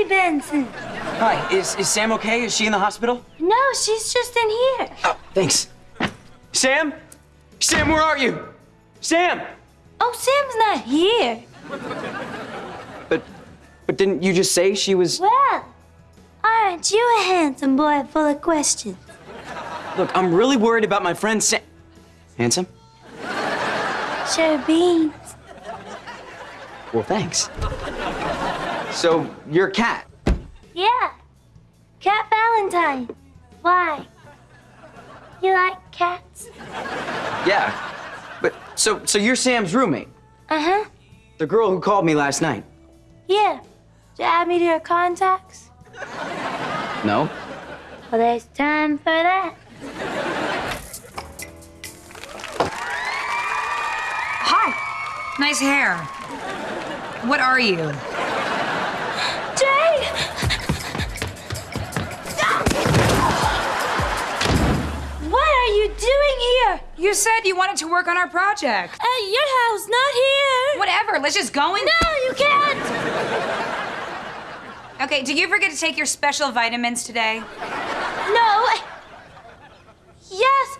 Robbie Benson. Hi, is, is Sam okay? Is she in the hospital? No, she's just in here. Oh, thanks. Sam? Sam, where are you? Sam! Oh, Sam's not here. But, but didn't you just say she was... Well, aren't you a handsome boy full of questions? Look, I'm really worried about my friend Sam... Handsome? Sure beans. Well, thanks. So, you're a cat? Yeah. Cat Valentine. Why? You like cats? Yeah. But, so, so you're Sam's roommate? Uh-huh. The girl who called me last night? Yeah. Did you add me to your contacts? No. Well, there's time for that. Hi. Nice hair. What are you? You said you wanted to work on our project. At your house, not here. Whatever, let's just go in. No, you can't. Okay, did you forget to take your special vitamins today? No. Yes,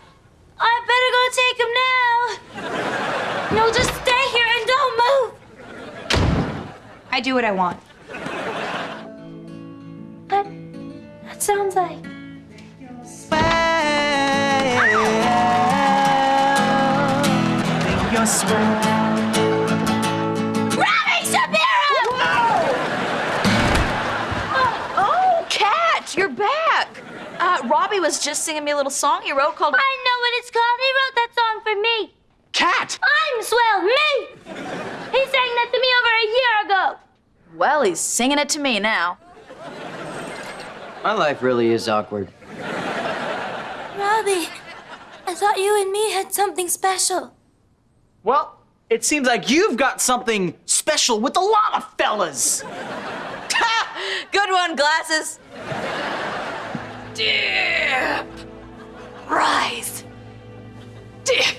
I better go take them now. No, just stay here and don't move. I do what I want. But that sounds like Robbie Shapiro! Oh, Cat, you're back. Uh, Robbie was just singing me a little song he wrote called. I know what it's called. He wrote that song for me. Cat! I'm swell, me. He sang that to me over a year ago. Well, he's singing it to me now. My life really is awkward. Robbie, I thought you and me had something special. Well, it seems like you've got something special with a lot of fellas. Good one, glasses. Dip. Rise. Dip.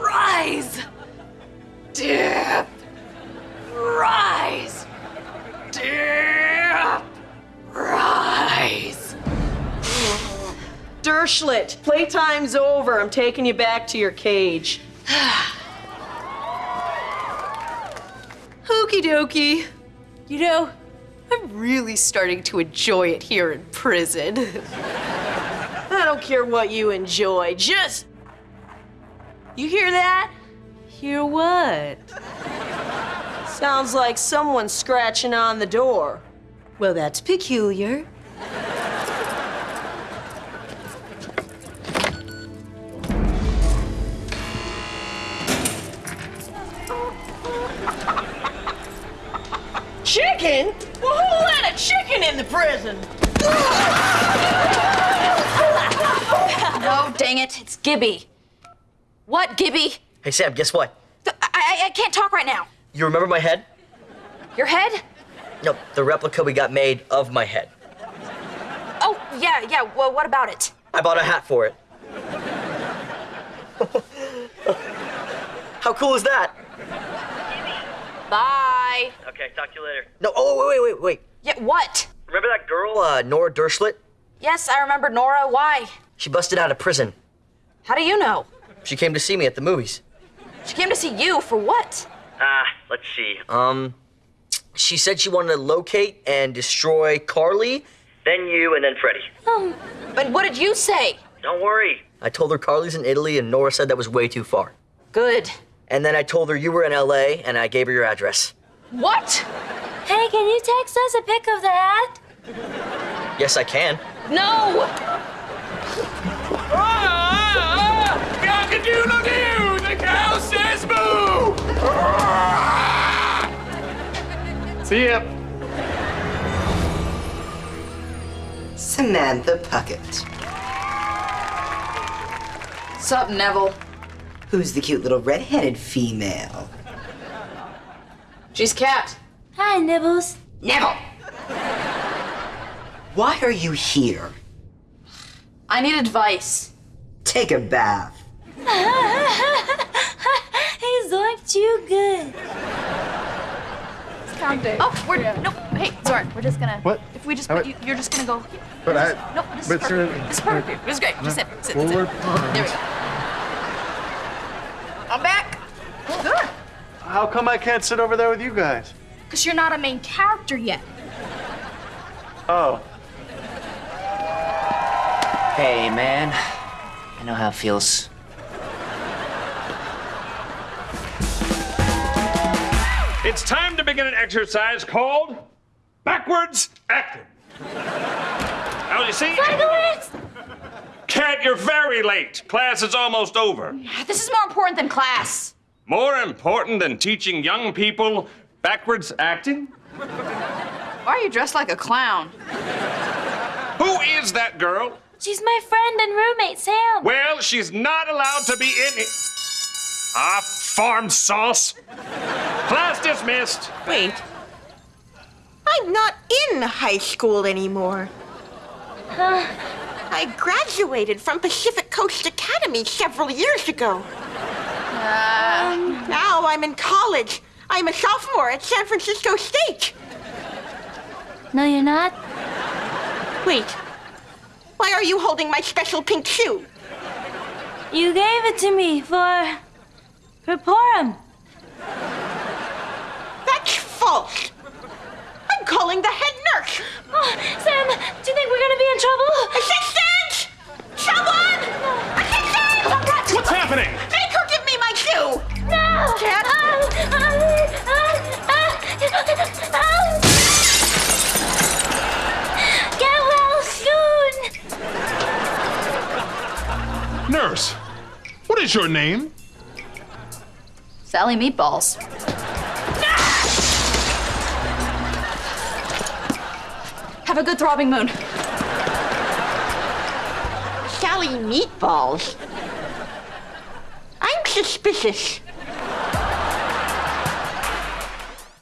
Rise. Dip. Rise. Dip. Rise. Dershlit, playtime's over. I'm taking you back to your cage. Okie dokie. You know, I'm really starting to enjoy it here in prison. I don't care what you enjoy, just. You hear that? Hear what? Sounds like someone's scratching on the door. Well, that's peculiar. In the prison? No, dang it, it's Gibby. What, Gibby? Hey, Sam, guess what? I, I, I can't talk right now. You remember my head? Your head? No, the replica we got made of my head. Oh, yeah, yeah. Well, what about it? I bought a hat for it. How cool is that? Bye. Okay, talk to you later. No, oh, wait, wait, wait, wait. Yeah, what? Remember that girl, uh, Nora Dershlit? Yes, I remember Nora. Why? She busted out of prison. How do you know? She came to see me at the movies. She came to see you for what? Ah, let's see. Um, she said she wanted to locate and destroy Carly, then you, and then Freddie. Um, But what did you say? Don't worry. I told her Carly's in Italy, and Nora said that was way too far. Good. And then I told her you were in LA, and I gave her your address. What? hey, can you text us a pic of the hat? Yes, I can. No! The cow says boo! See ya. Samantha Puckett. Sup, Nevel? Who's the cute little red-headed female? She's Cat. Hi, Nibbles. Nevel! Why are you here? I need advice. Take a bath. He's zoinked too good. Oh, we're no. Hey, Zorn, we're just gonna. What? If we just How put you, you're just gonna go. But I. No, this but is perfect. sir- This is perfect. This is great. Just sit. Sit. Sit. There we go. I'm back. Good. How come I can't sit over there with you guys? Because you're not a main character yet. Oh. Hey, man. I know how it feels. It's time to begin an exercise called backwards acting. Now, you see, Backwards! Cat, you're very late. Class is almost over. This is more important than class. More important than teaching young people backwards acting? Why are you dressed like a clown? Who is that girl? She's my friend and roommate, Sam. Well, she's not allowed to be in it. Ah, farm sauce. Class dismissed. Wait. I'm not in high school anymore. I graduated from Pacific Coast Academy several years ago. now I'm in college. I'm a sophomore at San Francisco State. No, you're not. Wait. Why are you holding my special pink shoe? You gave it to me for. for Purim. That's false. I'm calling the head nurse. Oh, is your name? Sally Meatballs. Have a good throbbing moon. Sally Meatballs. I'm suspicious.